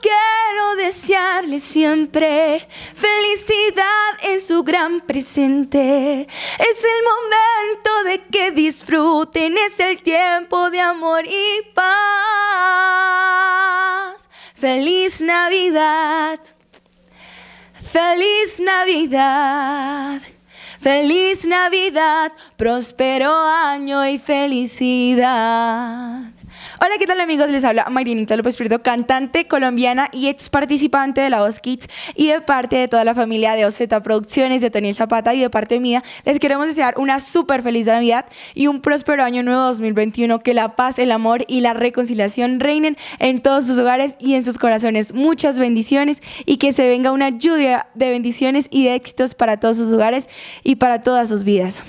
quiero desearle siempre felicidad en su gran presente. Es el momento de que disfruten, es el tiempo de amor y paz. Feliz Navidad. Feliz Navidad. Feliz Navidad, próspero año y felicidad. Hola, ¿qué tal amigos? Les habla Marinita López Prieto, cantante colombiana y ex participante de La Voz Kids y de parte de toda la familia de OZ Producciones, de Toniel Zapata y de parte mía, les queremos desear una súper feliz Navidad y un próspero año nuevo 2021, que la paz, el amor y la reconciliación reinen en todos sus hogares y en sus corazones. Muchas bendiciones y que se venga una lluvia de bendiciones y de éxitos para todos sus hogares y para todas sus vidas.